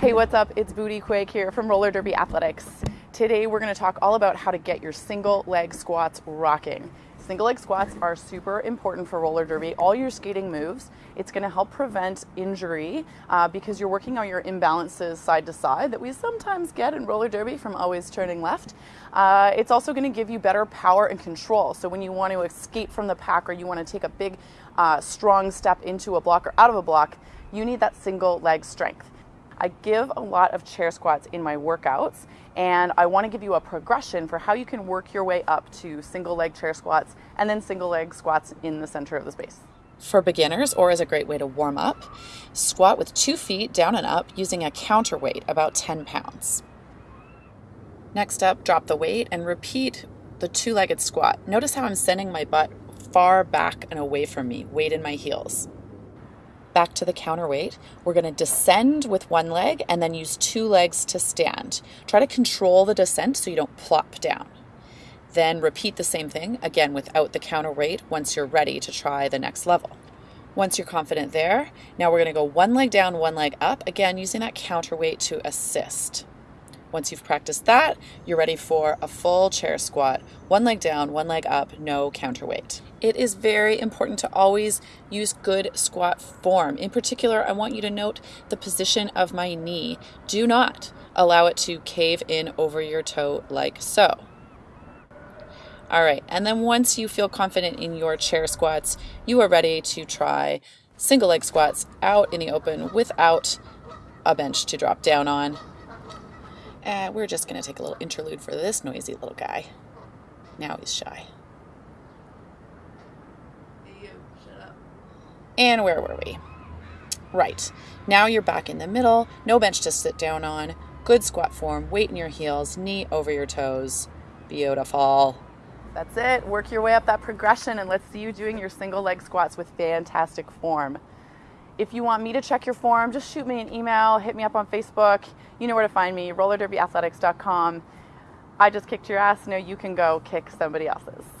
Hey, what's up? It's Booty Quake here from Roller Derby Athletics. Today we're going to talk all about how to get your single leg squats rocking. Single leg squats are super important for roller derby. All your skating moves, it's going to help prevent injury uh, because you're working on your imbalances side to side that we sometimes get in roller derby from always turning left. Uh, it's also going to give you better power and control. So when you want to escape from the pack or you want to take a big, uh, strong step into a block or out of a block, you need that single leg strength. I give a lot of chair squats in my workouts, and I want to give you a progression for how you can work your way up to single leg chair squats and then single leg squats in the center of the space. For beginners, or as a great way to warm up, squat with two feet down and up using a counterweight, about 10 pounds. Next up, drop the weight and repeat the two legged squat. Notice how I'm sending my butt far back and away from me, weight in my heels back to the counterweight. We're going to descend with one leg and then use two legs to stand. Try to control the descent so you don't plop down. Then repeat the same thing again without the counterweight once you're ready to try the next level. Once you're confident there, now we're going to go one leg down, one leg up, again using that counterweight to assist. Once you've practiced that, you're ready for a full chair squat, one leg down, one leg up, no counterweight. It is very important to always use good squat form. In particular, I want you to note the position of my knee. Do not allow it to cave in over your toe like so. All right, and then once you feel confident in your chair squats, you are ready to try single leg squats out in the open without a bench to drop down on. And we're just going to take a little interlude for this noisy little guy. Now he's shy. And where were we? Right. Now you're back in the middle. No bench to sit down on. Good squat form. Weight in your heels. Knee over your toes. Beautiful. That's it. Work your way up that progression and let's see you doing your single leg squats with fantastic form. If you want me to check your form, just shoot me an email, hit me up on Facebook. You know where to find me, rollerderbyathletics.com. I just kicked your ass. Now you can go kick somebody else's.